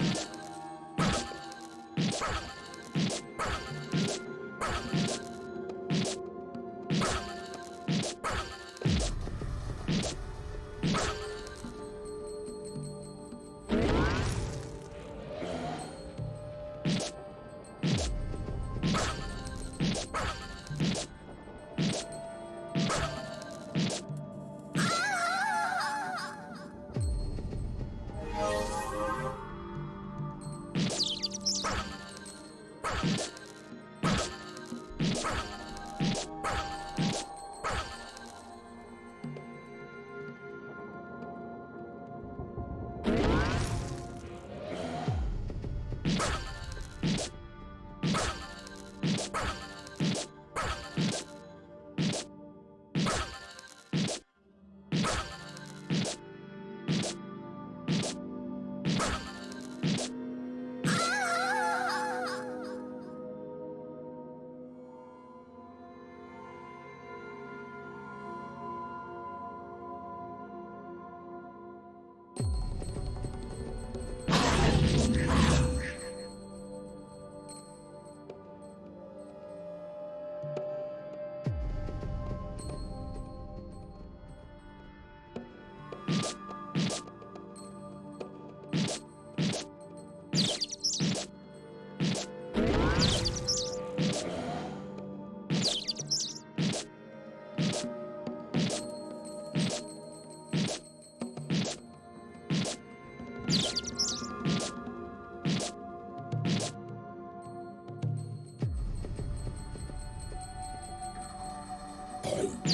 you Oh.